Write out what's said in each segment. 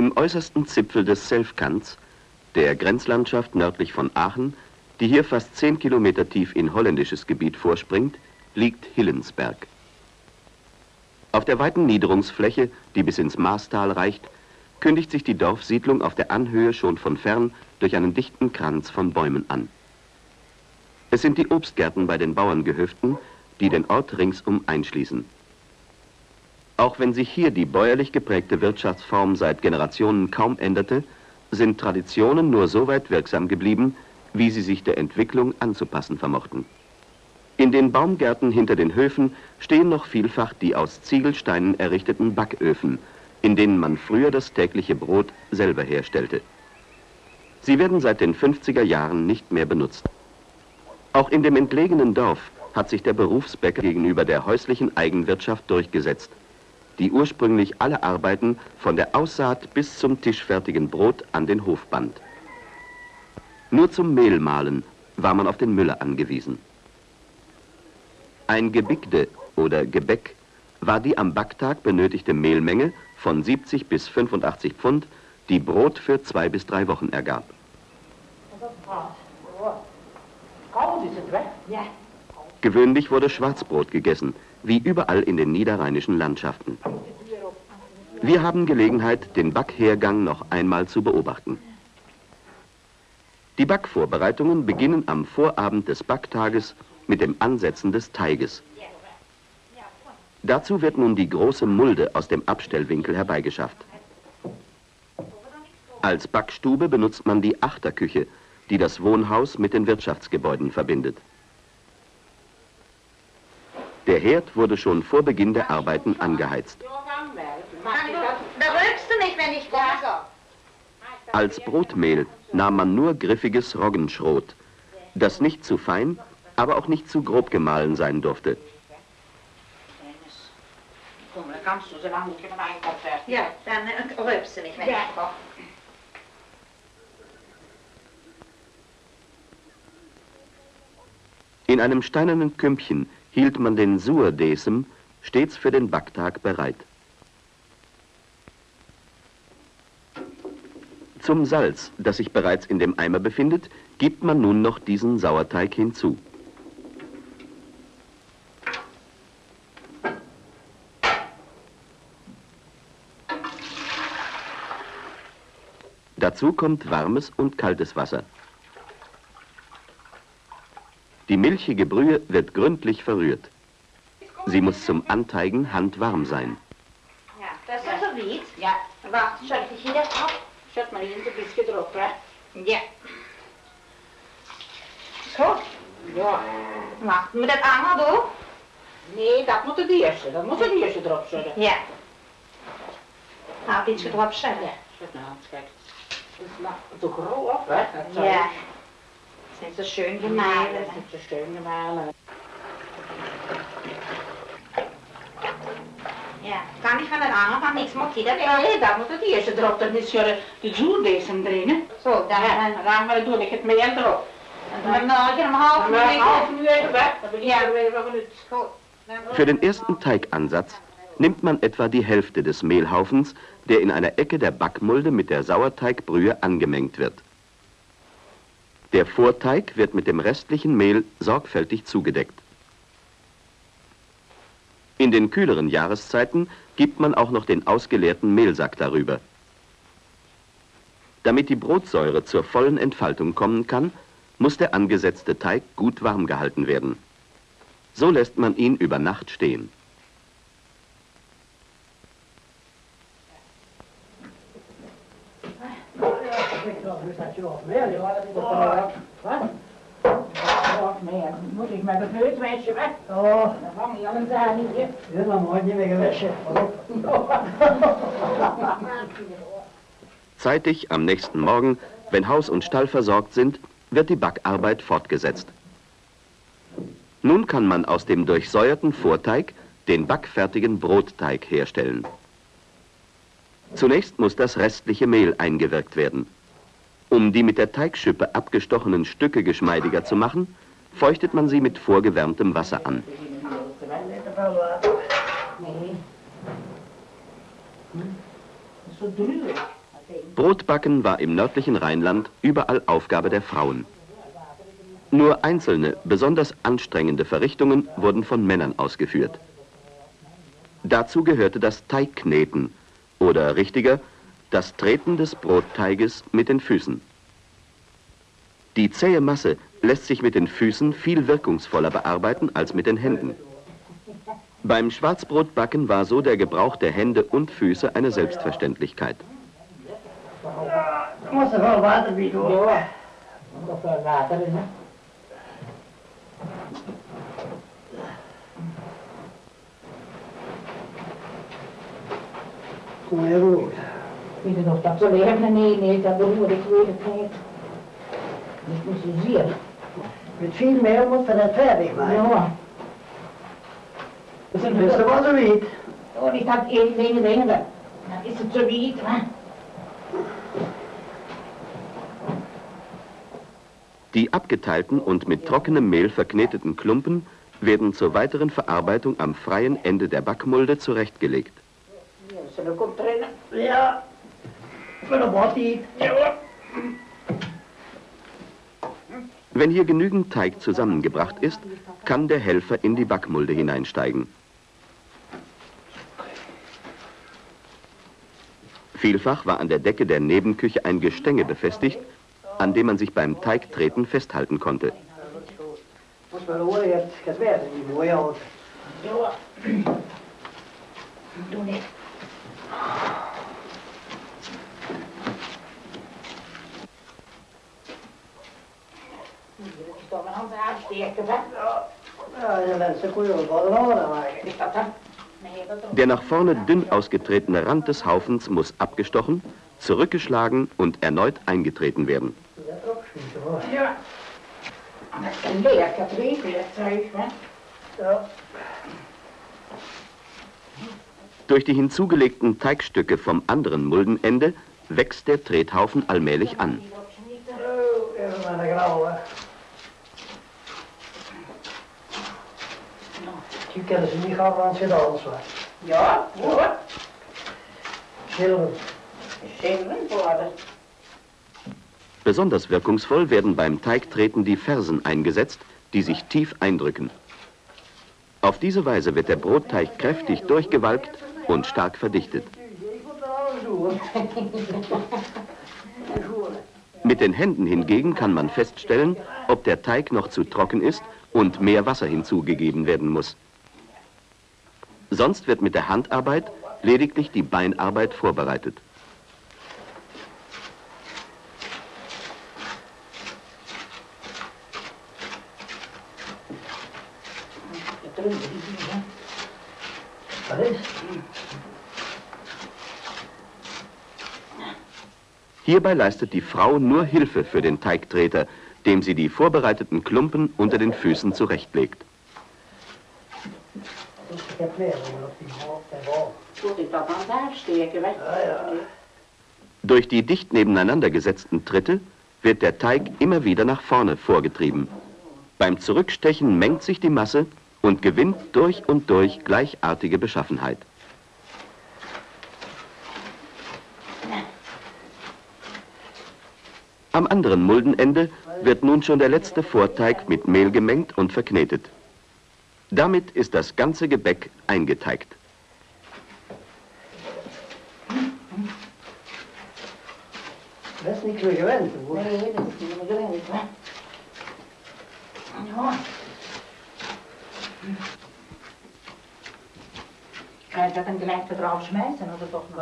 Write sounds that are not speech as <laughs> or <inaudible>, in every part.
Im äußersten Zipfel des Selfkants, der Grenzlandschaft nördlich von Aachen, die hier fast 10 Kilometer tief in holländisches Gebiet vorspringt, liegt Hillensberg. Auf der weiten Niederungsfläche, die bis ins Maastal reicht, kündigt sich die Dorfsiedlung auf der Anhöhe schon von fern durch einen dichten Kranz von Bäumen an. Es sind die Obstgärten bei den Bauerngehöften, die den Ort ringsum einschließen. Auch wenn sich hier die bäuerlich geprägte Wirtschaftsform seit Generationen kaum änderte, sind Traditionen nur so weit wirksam geblieben, wie sie sich der Entwicklung anzupassen vermochten. In den Baumgärten hinter den Höfen stehen noch vielfach die aus Ziegelsteinen errichteten Backöfen, in denen man früher das tägliche Brot selber herstellte. Sie werden seit den 50er Jahren nicht mehr benutzt. Auch in dem entlegenen Dorf hat sich der Berufsbäcker gegenüber der häuslichen Eigenwirtschaft durchgesetzt, die ursprünglich alle Arbeiten von der Aussaat bis zum tischfertigen Brot an den Hof band. Nur zum Mehlmahlen war man auf den Müller angewiesen. Ein Gebigde oder Gebäck war die am Backtag benötigte Mehlmenge von 70 bis 85 Pfund, die Brot für zwei bis drei Wochen ergab. Gewöhnlich wurde Schwarzbrot gegessen, wie überall in den niederrheinischen Landschaften. Wir haben Gelegenheit, den Backhergang noch einmal zu beobachten. Die Backvorbereitungen beginnen am Vorabend des Backtages mit dem Ansetzen des Teiges. Dazu wird nun die große Mulde aus dem Abstellwinkel herbeigeschafft. Als Backstube benutzt man die Achterküche, die das Wohnhaus mit den Wirtschaftsgebäuden verbindet. Der Herd wurde schon vor Beginn der Arbeiten angeheizt. Als Brotmehl nahm man nur griffiges Roggenschrot, das nicht zu fein, aber auch nicht zu grob gemahlen sein durfte. Ja, dann rülpsen ich, wenn ich koche. In einem steinernen Kümpchen hielt man den Suerdesem stets für den Backtag bereit. Zum Salz, das sich bereits in dem Eimer befindet, gibt man nun noch diesen Sauerteig hinzu. Dazu kommt warmes und kaltes Wasser. Die milchige Brühe wird gründlich verrührt. Sie muss zum Anteigen handwarm sein. Ja, das ist so weit. Ja, warte, soll ich hier drauf? Zet maar in een beetje erop, hè. Ja. Zo. Ja. Wacht, moet dat allemaal doen? Nee, dat moet het eerste. Dat moet het eerste erop zetten. Ja. Nou, iets erop zetten. Ja, zet nou, kijk. Dat is nog zo grof, hè. Dat zou Ja. ik- Zijn zo schön Ja, gemahlen. zo. Ja. Kan ich von der Anfang nichts machen? Jeder Nee, dat moet het eerste erop. Dan is er de zoerdesem erin. So, dann, Ja, dan gaan we doen. Ik het meel erop. ik half uur weg. Ik Ja. van het. Für den ersten Teigansatz nimmt man etwa die Hälfte des Mehlhaufens, der in einer Ecke der Backmulde mit der Sauerteigbrühe angemengt wird. Der Vorteig wird mit dem restlichen Mehl sorgfältig zugedeckt. In den kühleren Jahreszeiten gibt man auch noch den ausgeleerten Mehlsack darüber. Damit die Brotsäure zur vollen Entfaltung kommen kann, muss der angesetzte Teig gut warm gehalten werden. So lässt man ihn über Nacht stehen. Wat? Moet ik met het neusmeisje weg? Ja, Dan vang je al een zaal niet, hè. dat is nog nooit niet meer gewassen. Zeitig am nächsten Morgen, wenn Haus und Stall versorgt sind, wird die Backarbeit fortgesetzt. Nun kann man aus dem durchsäuerten Vorteig den backfertigen Brotteig herstellen. Zunächst muss das restliche Mehl eingewirkt werden. Um die mit der Teigschippe abgestochenen Stücke geschmeidiger zu machen, feuchtet man sie mit vorgewärmtem Wasser an. Brotbacken war im nördlichen Rheinland überall Aufgabe der Frauen. Nur einzelne, besonders anstrengende Verrichtungen wurden von Männern ausgeführt. Dazu gehörte das Teigkneten oder richtiger, das Treten des Brotteiges mit den Füßen. Die zähe Masse lässt sich mit den Füßen viel wirkungsvoller bearbeiten als mit den Händen. Beim Schwarzbrotbacken war so der Gebrauch der Hände und Füße eine Selbstverständlichkeit. Ja, måste vara vatten vid då. Ja. Då får jag vatten i den. Kom jag ihåg. Vill du nog så lämna se. Med fin med måste det färdig va? Ja. Och sen måste det vara så vitt. Och det tar en längre längre. Det är så så vitt va? Die abgeteilten und mit trockenem Mehl verkneteten Klumpen werden zur weiteren Verarbeitung am freien Ende der Backmulde zurechtgelegt. Ja. Men då bort dit. Ja. Wenn hier genügend Teig zusammengebracht ist, kann der Helfer in die Backmulde hineinsteigen. Vielfach war an der Decke der Nebenküche ein Gestänge befestigt, an dem man sich beim Teigtreten festhalten konnte. Måste vara året ska svära i må jag. Ja. Då det. Står man hans avsteker va? Ja, jag läser på ölbaden av den här. Det ska ta. Der nach vorne dünn ausgetretene Rand des Haufens muss abgestochen, zurückgeschlagen und erneut eingetreten werden. Ja. Ja. Durch die hinzugelegten Teigstücke vom anderen Muldenende wächst der Trethaufen allmählich an. Oh, Tycker det är så mycket av hans idag så. Ja. Skillnaden på det. Besonders wirkungsvoll werden beim Teigtreten die Fersen eingesetzt, die sich tief eindrücken. Auf diese Weise wird der Brotteig kräftig durchgewalkt und stark verdichtet. Mit den Händen hingegen kann man feststellen, ob der Teig noch zu trocken ist und mehr Wasser hinzugegeben werden muss. Sonst wird mit der Handarbeit lediglich die Beinarbeit vorbereitet. Hierbei leistet die Frau nur Hilfe für den Teigtreter, dem sie die vorbereiteten Klumpen unter den Füßen zurechtlegt. Då ska jag plöja mig upp i maten var. Tror inte att han avsteker va? Ja, ja. Durch die dicht nebeneinander gesetzten Tritte wird der Teig immer wieder nach vorne vorgetrieben. Beim Zurückstechen mengt sich die Masse und gewinnt durch und durch gleichartige Beschaffenheit. Am anderen Muldenende wird nun schon der letzte Vorteig mit Mehl gemengt und verknetet. Damit ist das ganze Gebäck eingeteigt. Noch?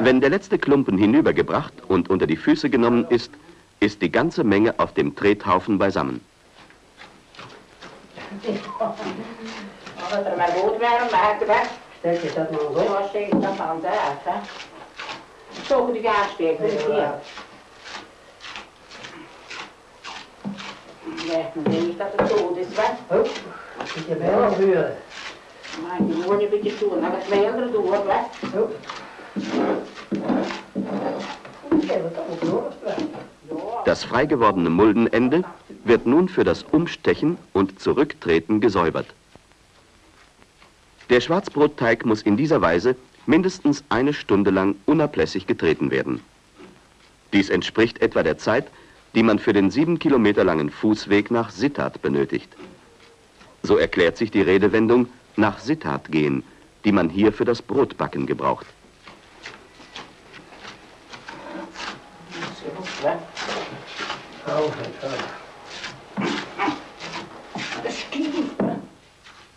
Wenn der letzte Klumpen hinübergebracht und unter die Füße genommen ist, ist die ganze Menge auf dem Trethaufen beisammen. <laughs> Ja, dat er maar goed maken va? Ställ dig så att man så. Ja, säg dat han där va? Så går det avsteker det ser. Nej, men det är inte att det va? Upp. Vilka ben har du gör? Det går det. När det väl då va? Ja. Das frei gewordene Muldenende wird nun für das Umstechen und Zurücktreten gesäubert. Der Schwarzbrotteig muss in dieser Weise mindestens eine Stunde lang unablässig getreten werden. Dies entspricht etwa der Zeit, die man für den sieben Kilometer langen Fußweg nach Sittard benötigt. So erklärt sich die Redewendung nach Sittard gehen, die man hier für das Brotbacken gebraucht.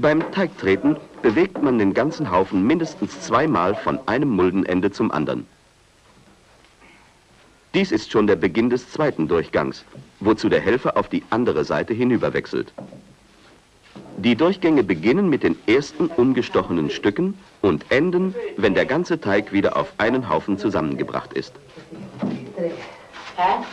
Beim Teigtreten bewegt man den ganzen Haufen mindestens zweimal von einem Muldenende zum anderen. Dies ist schon der Beginn des zweiten Durchgangs, wozu der Helfer auf die andere Seite hinüberwechselt. Die Durchgänge beginnen mit den ersten umgestochenen Stücken und enden, wenn der ganze Teig wieder auf einen Haufen zusammengebracht ist. Hä?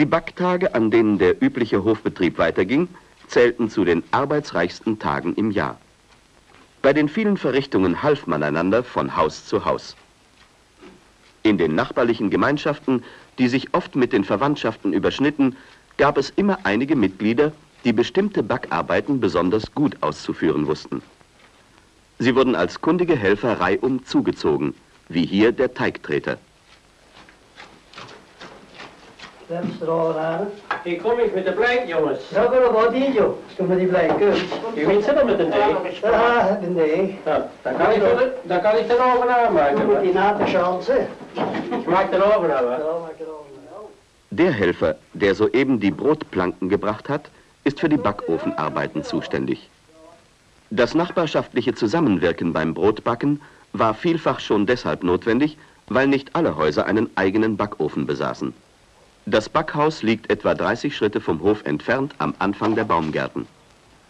Die Backtage, an denen der übliche Hofbetrieb weiterging, zählten zu den arbeitsreichsten Tagen im Jahr. Bei den vielen Verrichtungen half man einander von Haus zu Haus. In den nachbarlichen Gemeinschaften, die sich oft mit den Verwandtschaften überschnitten, gab es immer einige Mitglieder, die bestimmte Backarbeiten besonders gut auszuführen wussten. Sie wurden als kundige Helfer reihum zugezogen, wie hier der Teigtreter. Hier kom ik met de blijk, jongens. Ja, maar wat die joh? Kom maar die blijken. Je weet zitten met een deeg. Ja, nee. Ja, dan kan ik dan kan ik er oven aanmaken. Je moet die na de chance. Ja, maak er ook. Der Helfer, der soeben die Brotplanken gebracht hat, ist für die Backofenarbeiten zuständig. Das nachbarschaftliche Zusammenwirken beim Brotbacken war vielfach schon deshalb notwendig, weil nicht alle Häuser einen eigenen Backofen besaßen. Das Backhaus liegt etwa 30 Schritte vom Hof entfernt am Anfang der Baumgärten.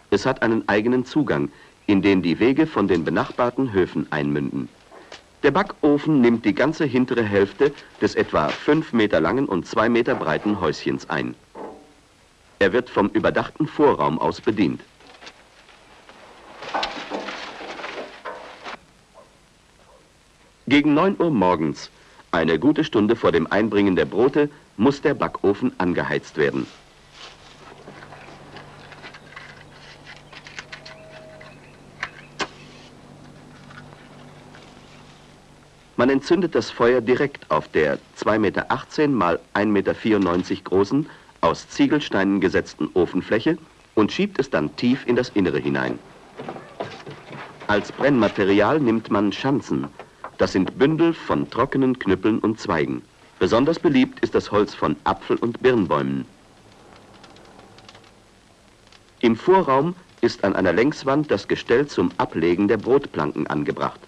Es hat einen eigenen Zugang, in den die Wege von den benachbarten Höfen einmünden. Der Backofen nimmt die ganze hintere Hälfte des etwa 5 Meter langen und 2 Meter breiten Häuschens ein. Er wird vom überdachten Vorraum aus bedient. Gegen 9 Uhr morgens, eine gute Stunde vor dem Einbringen der Brote, muss der Backofen angeheizt werden. Man entzündet das Feuer direkt auf der 2,18 Meter mal 1,94 Meter großen, aus Ziegelsteinen gesetzten Ofenfläche und schiebt es dann tief in das Innere hinein. Als Brennmaterial nimmt man Schanzen. Das sind Bündel von trockenen Knüppeln und Zweigen. Besonders beliebt ist das Holz von Apfel- und Birnbäumen. Im Vorraum ist an einer Längswand das Gestell zum Ablegen der Brotplanken angebracht.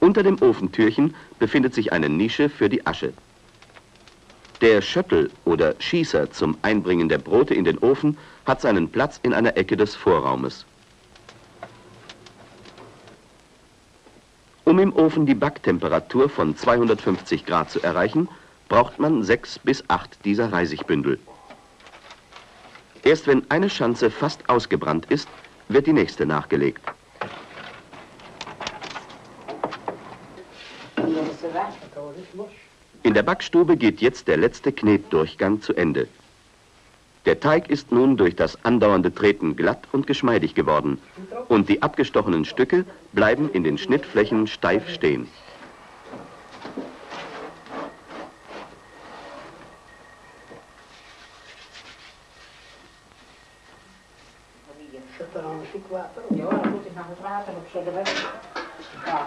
Unter dem Ofentürchen befindet sich eine Nische für die Asche. Der Schöttel oder Schießer zum Einbringen der Brote in den Ofen hat seinen Platz in einer Ecke des Vorraumes. Um im Ofen die Backtemperatur von 250 Grad zu erreichen, braucht man sechs bis acht dieser Reisigbündel. Erst wenn eine Schanze fast ausgebrannt ist, wird die nächste nachgelegt. In der Backstube geht jetzt der letzte Knetdurchgang zu Ende. Der Teig ist nun durch das andauernde Treten glatt und geschmeidig geworden und die abgestochenen Stücke bleiben in den Schnittflächen steif stehen. Zet er aan een stuk water op. Ja, dan moet ik nog het water opzetten. hè. Ja.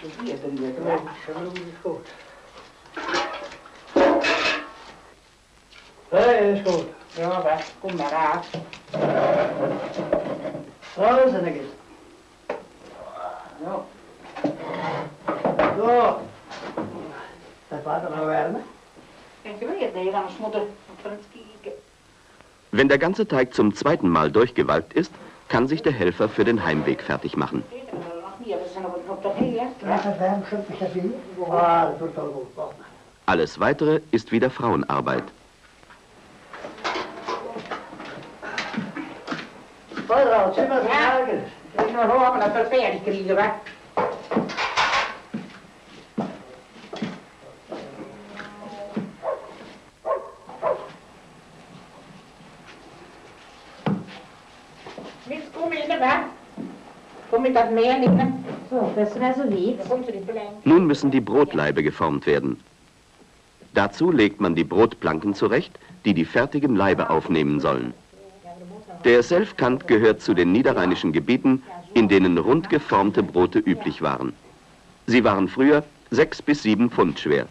Dus ik hier erin Ja, hè. dat is goed. Nee, dat is goed. Ja, weg. Kom maar uit. Zo is het eens. Ja. Zo. Dat water nou warmen. Ik weet niet, anders moet ik van het kijken. Wenn der ganze Teig zum zweiten Mal durchgewalkt ist, kann sich der Helfer für den Heimweg fertig machen. Dat. Ja, dat warm, dat. Ah, dat. Alles Weitere ist wieder Frauenarbeit. Ja. Maken. Ik nog horen dat we fertig krijgen, hè. Jetzt komm in, wa? Komm mit das Meer nehmen. So, das wäre so lieb. Da kommst du die Belang. Nun müssen die Brotlaibe geformt werden. Dazu legt man die Brotplanken zurecht, die die fertigen Laibe aufnehmen sollen. Der Selfkant gehört zu den niederrheinischen Gebieten, in denen rund geformte Brote üblich waren. Sie waren früher sechs bis sieben Pfund schwer.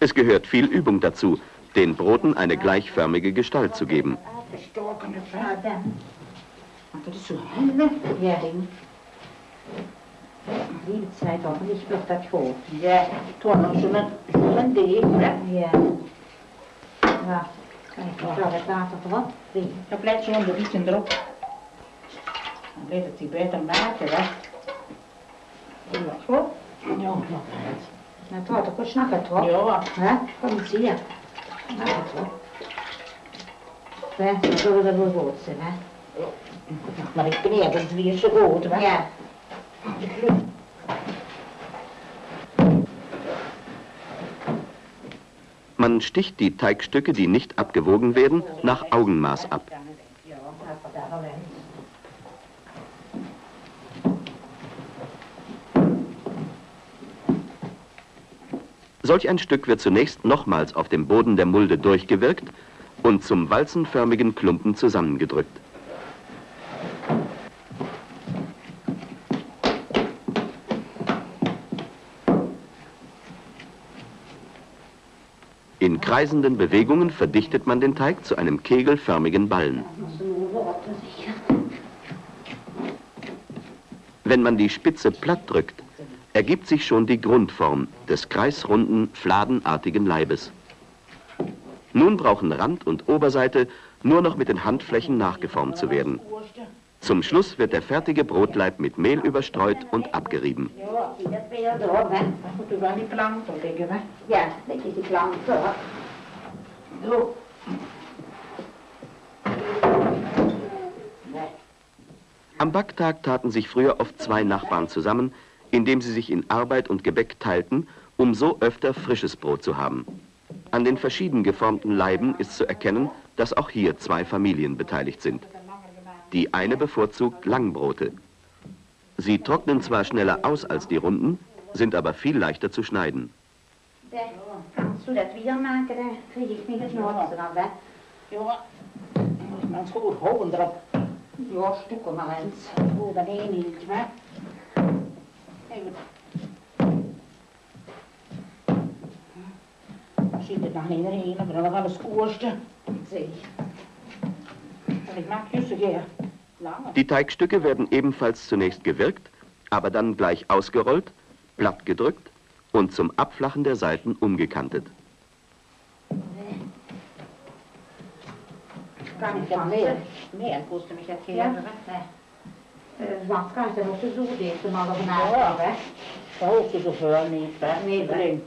Es gehört viel Übung dazu, den Broten eine gleichförmige Gestalt zu geben. Abgestoken, wa? Ja, dan. Dat is zo helle Ja. ding. Liebe Zeit, hoffentlich wird das hoch. Ja, toen nog zo'n zo'n deeg, wa? Ja. Ja. Kijk, ik zal het water erop. Wie? Dan blijft zo'n beetje erop. Dan blijft het die beter maken, wa? Ja, goed. Ja, nog uit. Nou, toch, ik snap het toch? Ja, Hè? Kom eens hier. Nou, het toch. Hè, dan zullen we er wel goed zijn, hè? maar ik kreeg het weer zo goed, wa? Ja. Man sticht die Teigstücke, die nicht abgewogen werden, nach Augenmaß ab. Ja, dat was daar wel in. Solch ein Stück wird zunächst nochmals auf dem Boden der Mulde durchgewirkt und zum walzenförmigen Klumpen zusammengedrückt. In kreisenden Bewegungen verdichtet man den Teig zu einem kegelförmigen Ballen. Wenn man die Spitze platt drückt, ergibt sich schon die Grundform des kreisrunden, fladenartigen Leibes. Nun brauchen Rand und Oberseite nur noch mit den Handflächen nachgeformt zu werden. Zum Schluss wird der fertige Brotleib mit Mehl überstreut und abgerieben. Am Backtag taten sich früher oft zwei Nachbarn zusammen, indem sie sich in Arbeit und Gebäck teilten, um so öfter frisches Brot zu haben. An den verschieden geformten Leiben ist zu erkennen, dass auch hier zwei Familien beteiligt sind. Die eine bevorzugt Langbrote. Sie trocknen zwar schneller aus als die runden, sind aber viel leichter zu schneiden. Kannst du das wieder machen? Dan ich mich noch dran, hè? Ja. Dan moet men. Zie. En ik maak juist een keer langer. Die Teigstücke werden ebenfalls zunächst gewirkt, aber dann gleich ausgerollt, platt gedrückt und zum Abflachen der Seiten umgekantet. Kan ik Ik van heb weer? meer. Meer kostte me dat keer. Ja. hè. Alleen.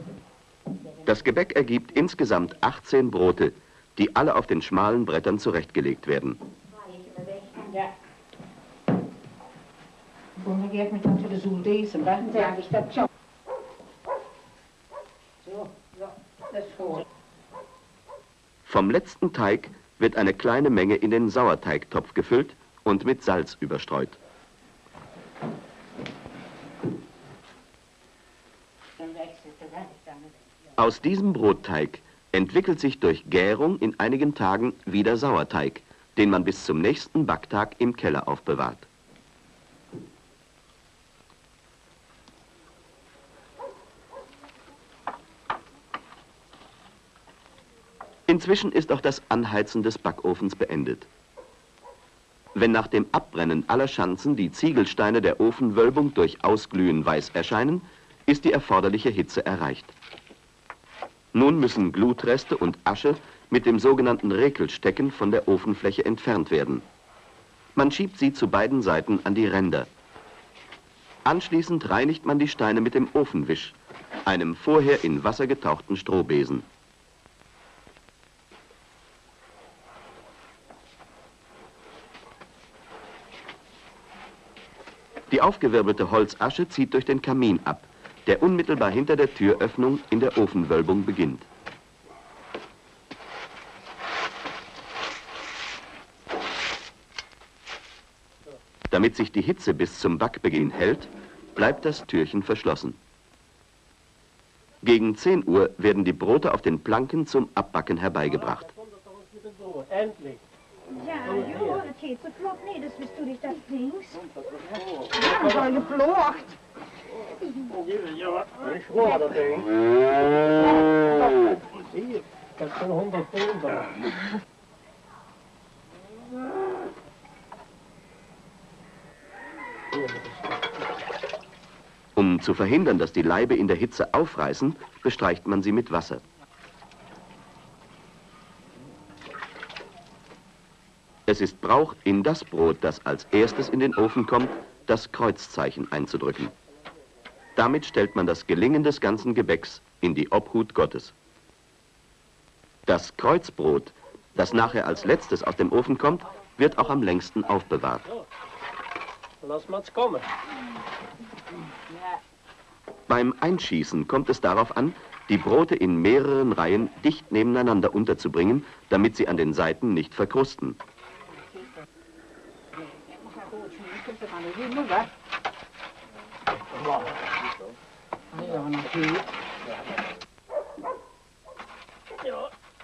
Das Gebäck ergibt insgesamt 18 Brote, die alle auf den schmalen Brettern zurechtgelegt werden. Vom letzten Teig wird eine kleine Menge in den Sauerteigtopf gefüllt und mit Salz überstreut. Dan wegzitten, hè? Dan Aus diesem Brotteig entwickelt sich durch Gärung in einigen Tagen wieder Sauerteig, den man bis zum nächsten Backtag im Keller aufbewahrt. Inzwischen ist auch das Anheizen des Backofens beendet. Wenn nach dem Abbrennen aller Schanzen die Ziegelsteine der Ofenwölbung durch Ausglühen weiß erscheinen, ist die erforderliche Hitze erreicht. Nun müssen Glutreste und Asche mit dem sogenannten Rekelstecken von der Ofenfläche entfernt werden. Man schiebt sie zu beiden Seiten an die Ränder. Anschließend reinigt man die Steine mit dem Ofenwisch, einem vorher in Wasser getauchten Strohbesen. Die aufgewirbelte Holzasche zieht durch den Kamin ab, der unmittelbar hinter der Türöffnung in der Ofenwölbung beginnt. Damit sich die Hitze bis zum Backbeginn hält, bleibt das Türchen verschlossen. Gegen 10 Uhr werden die Brote auf den Planken zum Abbacken herbeigebracht. Endlich. Ja, joh, het geht so flott nee, dus bist du dich das links. Ja, voll geflocht. Ja, dat is gewoon dat ding. Hier, dat is zo'n 100 pond daar. Um zu verhindern, dass die Laibe in der Hitze aufreißen, bestreicht man sie mit Wasser. Es ist Brauch, in das Brot, das als erstes in den Ofen kommt, das Kreuzzeichen einzudrücken. Damit stellt man das Gelingen des ganzen Gebäcks in die Obhut Gottes. Das Kreuzbrot, das nachher als letztes aus dem Ofen kommt, wird auch am längsten aufbewahrt. Lass mal's kommen. Beim Einschießen kommt es darauf an, die Brote in mehreren Reihen dicht nebeneinander unterzubringen, damit sie an den Seiten nicht verkrusten.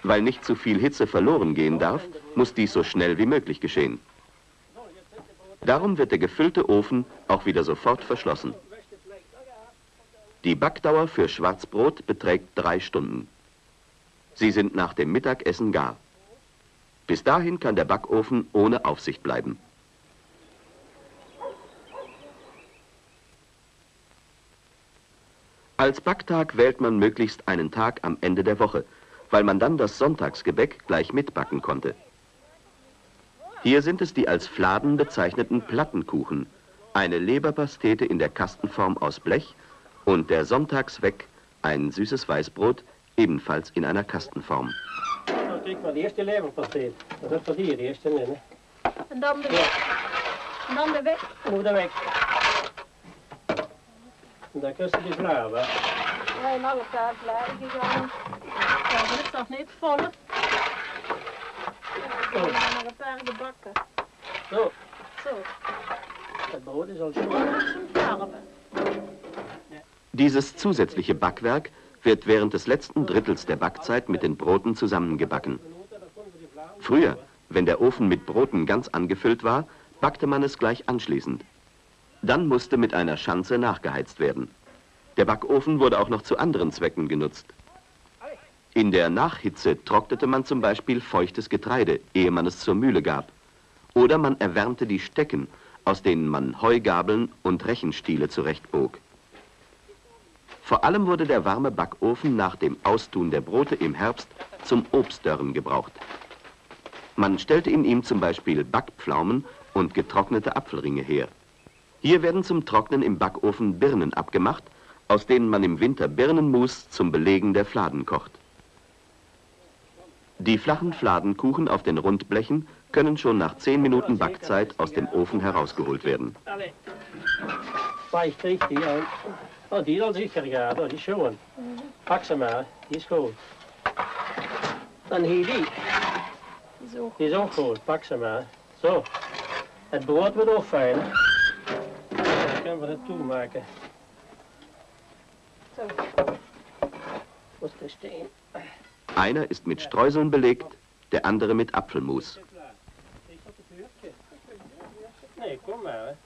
Weil nicht zu viel Hitze verloren gehen darf, muss dies so schnell wie möglich geschehen. Darum wird der gefüllte Ofen auch wieder sofort verschlossen. Die Backdauer für Schwarzbrot beträgt drei Stunden. Sie sind nach dem Mittagessen gar. Bis dahin kann der Backofen ohne Aufsicht bleiben. Als Backtag wählt man möglichst einen Tag am Ende der Woche, weil man dann das Sonntagsgebäck gleich mitbacken konnte. Hier sind es die als Fladen bezeichneten Plattenkuchen, eine Leberpastete in der Kastenform aus Blech und der Sonntagsweck, ein süßes Weißbrot, ebenfalls in einer Kastenform. Dan kijk maar, de eerste leverpasteet. Dat is voor die, de eerste in, hè. En dan de weg. En dan de weg. Moet er weg. En dan kust je die klaar, hè. Nee, nog een paar blijven gegaan. Ja, dat is toch niet vol? Zo, Nog een paar gebakken. zo. Zo, Het brood is al zo. zum Farbe. Dieses zusätzliche Backwerk wird während des letzten Drittels der Backzeit mit den Broten zusammengebacken. Früher, wenn der Ofen mit Broten ganz angefüllt war, backte man es gleich anschließend. Dann musste mit einer Schanze nachgeheizt werden. Der Backofen wurde auch noch zu anderen Zwecken genutzt. In der Nachhitze trocknete man zum Beispiel feuchtes Getreide, ehe man es zur Mühle gab. Oder man erwärmte die Stecken, aus denen man Heugabeln und Rechenstiele zurechtbog. Vor allem wurde der warme Backofen nach dem Austun der Brote im Herbst zum Obstdörren gebraucht. Man stellte in ihm zum Beispiel Backpflaumen und getrocknete Apfelringe her. Hier werden zum Trocknen im Backofen Birnen abgemacht, aus denen man im Winter Birnenmus zum Belegen der Fladen kocht. Die flachen Fladenkuchen auf den Rundblechen können schon nach 10 Minuten Backzeit aus dem Ofen herausgeholt werden. Vijf richtig, ja. Oh, die al zeker gaat, oh, die is schoon. Pak ze maar, die is goed. Dan hier die, Die is ook die is ook goed, pak ze maar. Zo. Het brood kunnen we het toemaken. zo. Wat is steen? Einer ist mit Streuseln belegt, der andere mit Apfelmus. Dat? Nee, kom maar.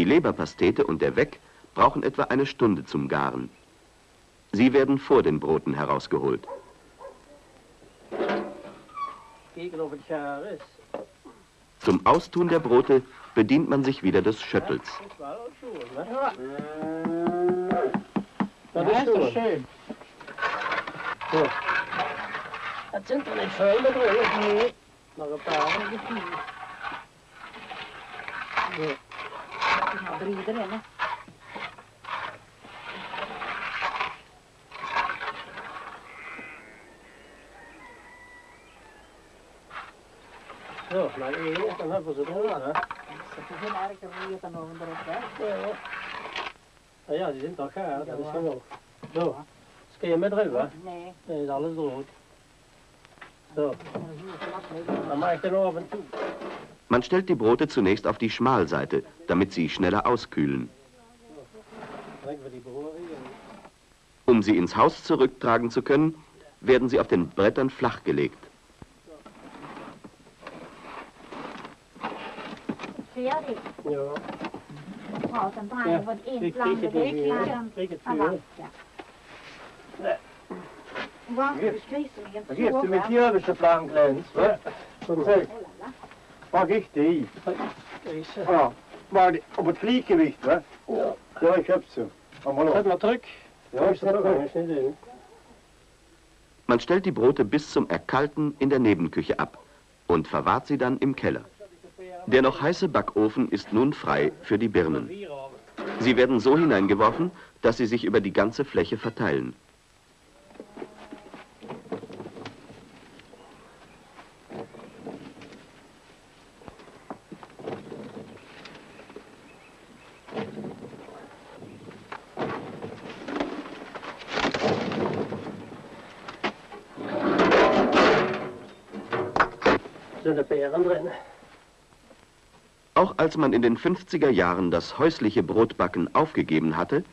Die Leberpastete und der Weck brauchen etwa eine Stunde zum Garen. Sie werden vor den Broten herausgeholt. Zum Austun der Brote bedient man sich wieder des Schöttels. Dat is wel ook schoon, hè? Ja, Dat dat is is toch schoon. schön. Het zijn er niet veel met brood. Nee. Nog een paar. voor iedereen, hè. Zo, maar één, dan hebben ze het gedaan, hè. Ze hebben geen erger weer dan over erop, hè. Ja, ja. Ja, die zijn toch gaar, dat is gewoon. Zo, dus kun je met ruim, hè? Nee. Nee, is alles droog. Zo. Dan maak je nog af en toe. Man stellt die Brote zunächst auf die Schmalseite, damit sie schneller auskühlen. We. Um sie ins Haus zurücktragen zu können, werden sie auf den Brettern flach gelegt. Färdig. Ja, Ja, sen drar jag vad en riktigt, flam riktigt, Ja. Gick det i? Deze. Ja, var det, och på ett likevikt, va? Ja, köpt så. Om man zet maar druk. Ja, eens niet in. Man stellt die Brote bis zum Erkalten in der Nebenküche ab und verwahrt sie dann im Keller. Der noch heiße Backofen ist nun frei für die Birnen. Sie werden so hineingeworfen, dass sie sich über die ganze Fläche verteilen. Peren drin. Auch als man in den 50er Jahren das häusliche Brotbacken aufgegeben hatte,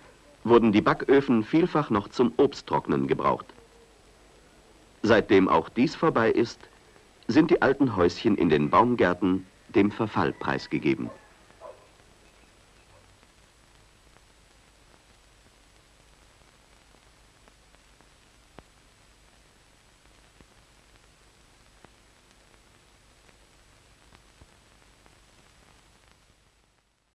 wurden die Backöfen vielfach noch zum Obsttrocknen gebraucht. Seitdem auch dies vorbei ist, sind die alten Häuschen in den Baumgärten dem Verfall preisgegeben.